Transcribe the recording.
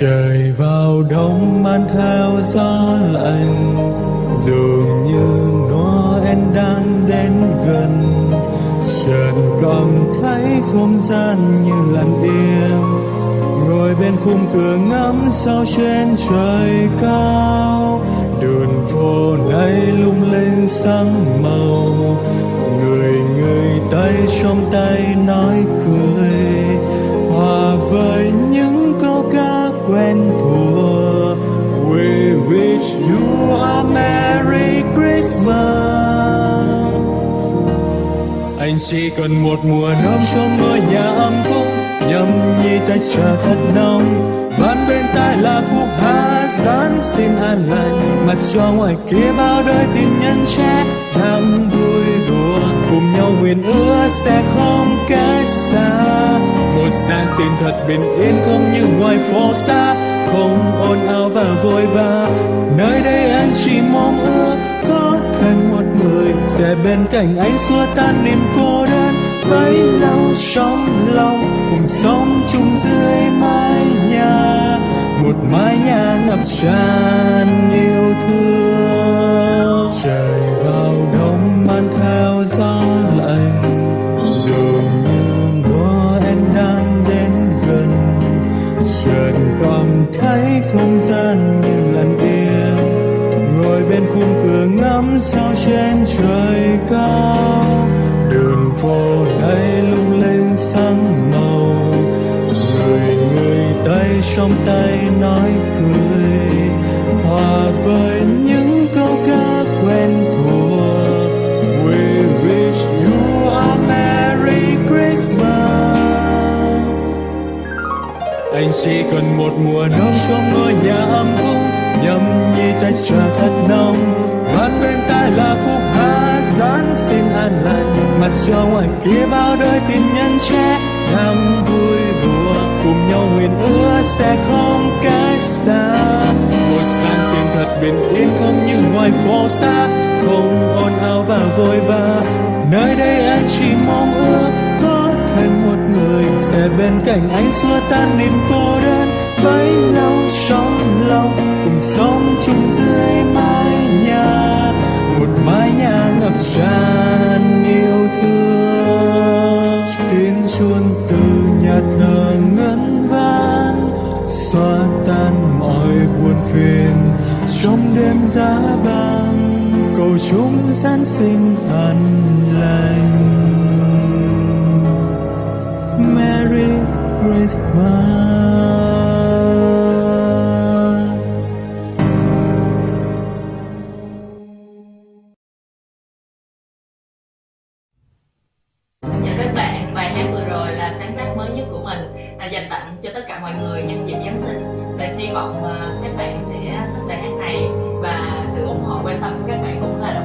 trời vào đông mang theo gió lạnh, dường như Noel đang đến gần. Trần cảm thấy không gian như lặng im ngồi bên khung cửa ngắm sao trên trời cao. Anh chỉ cần một mùa đông trong ngôi nhà ấm cúng nhâm nhi tay chờ thật nóng vang bên tai là khúc hát giáng xin an lành mặt cho ngoài kia bao đời tin nhân trẻ đang vui đùa cùng nhau nguyện ước sẽ không cách xa. Một giáng sinh thật bình yên không như ngoài phố xa, không ồn ào và vội vã. Nơi đây anh chỉ mong ước có thêm một sẽ bên cạnh anh xua tan niềm cô đơn, bấy lâu trong lòng, cùng sống chung dưới mái nhà. Một mái nhà ngập tràn yêu thương. Trời vào đông mang theo gió lạnh, dường như Noel đang đến gần. Chợt cảm thấy không gian như lần yên khung cửa ngắm sao trên trời cao. Đường phố đây lung linh sáng màu. Người người tay trong tay nói cười. Hòa với những câu ca quen thuộc. We wish you a merry christmas. Anh chỉ cần một mùa đông trong ngôi nhà nhi tay trà thật nóng vang bên tai là khúc hát giáng xin an lành. Mặt cho ngoài kia bao đời tin nhân trẻ. Đang vui đùa cùng nhau nguyện ước sẽ không cách xa. Một giáng sinh thật bình yên không như ngoài phố xa. Không ồn ào và vội vã. Nơi đây anh chỉ mong ước có thêm một người. Sẽ bên cạnh anh xua tan niềm cô đơn bấy lâu trong lòng cùng sống chung dưới mái nhà. Một mái nhà ngập tràn yêu thương. Tiếng chuông từ nhà thờ ngân vang, xóa tan mọi buồn phiền. Trong đêm giá băng cầu chúng giáng sinh an lành. Merry Christmas. Các bạn, bài hát vừa rồi là sáng tác mới nhất của mình à, dành tặng cho tất cả mọi người nhân dịp Giáng sinh. Và hy vọng à, các bạn sẽ thích bài hát này và sự ủng hộ quan tâm của các bạn cũng là